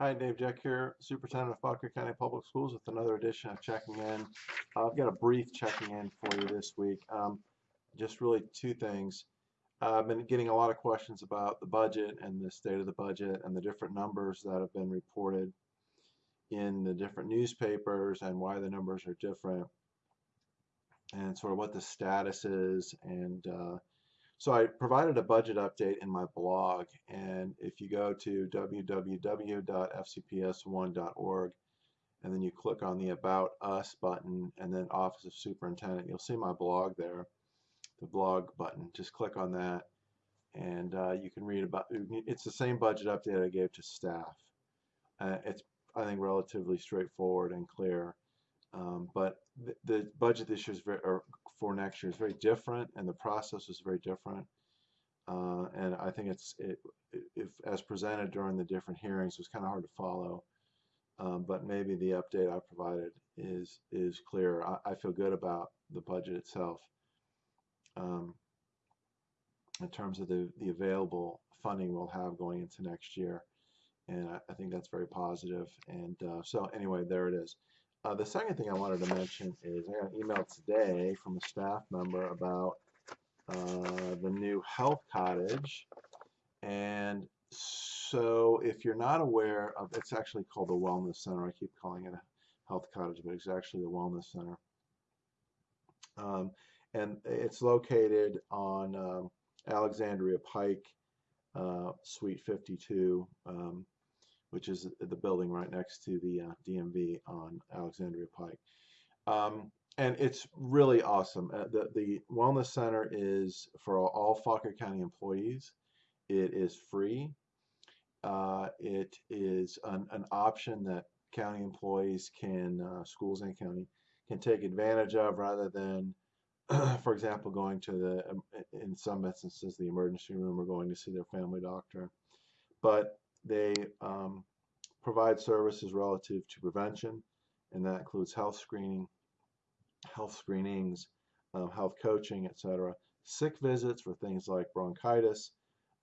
Hi, Dave Jeck here, Superintendent of Fauquier County Public Schools with another edition of Checking In. Uh, I've got a brief checking in for you this week. Um, just really two things. Uh, I've been getting a lot of questions about the budget and the state of the budget and the different numbers that have been reported in the different newspapers and why the numbers are different and sort of what the status is and uh, so I provided a budget update in my blog, and if you go to www.fcps1.org and then you click on the About Us button and then Office of Superintendent, you'll see my blog there, the blog button. Just click on that, and uh, you can read about. It's the same budget update I gave to staff. Uh, it's I think relatively straightforward and clear. Um, but the, the, budget this year is very, or for next year is very different, and the process is very different. Uh, and I think it's it, if as presented during the different hearings, was kind of hard to follow. Um, but maybe the update I provided is is clear. I, I feel good about the budget itself um, in terms of the the available funding we'll have going into next year, and I, I think that's very positive. And uh, so anyway, there it is. Uh, the second thing I wanted to mention is I got an email today from a staff member about uh, the new health cottage. And so if you're not aware of, it's actually called the Wellness Center. I keep calling it a health cottage, but it's actually the Wellness Center. Um, and it's located on um, Alexandria Pike, uh, Suite 52. Um, which is the building right next to the uh, DMV on Alexandria Pike. Um, and it's really awesome. Uh, the, the Wellness Center is for all, all Fauquier County employees. It is free. Uh, it is an, an, option that county employees can, uh, schools and county, can take advantage of rather than, for example, going to the, um, in some instances, the emergency room or going to see their family doctor. But they um, provide services relative to prevention, and that includes health screening, health screenings, um, health coaching, etc. Sick visits for things like bronchitis,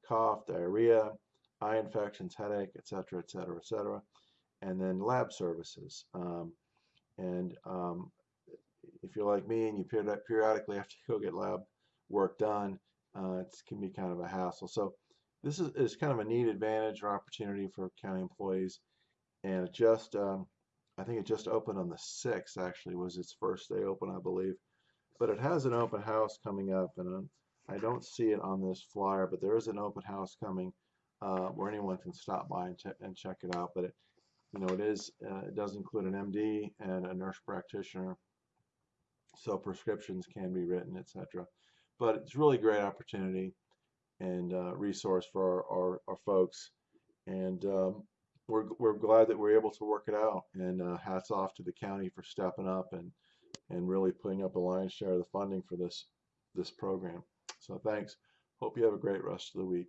cough, diarrhea, eye infections, headache, etc., etc., etc. And then lab services. Um, and um, if you're like me and you periodically have to go get lab work done, uh, it can be kind of a hassle. So this is, is kind of a neat advantage or opportunity for county employees. And it just, um, I think it just opened on the 6th, actually, was its first day open, I believe. But it has an open house coming up, and um, I don't see it on this flyer, but there is an open house coming uh, where anyone can stop by and, ch and check it out. But it, you know, it is, uh, it does include an MD and a nurse practitioner, so prescriptions can be written, etc. But it's really great opportunity and uh, resource for our, our, our folks. And um, we're, we're glad that we're able to work it out. And uh, hats off to the county for stepping up and, and really putting up a lion's share of the funding for this, this program. So thanks. Hope you have a great rest of the week.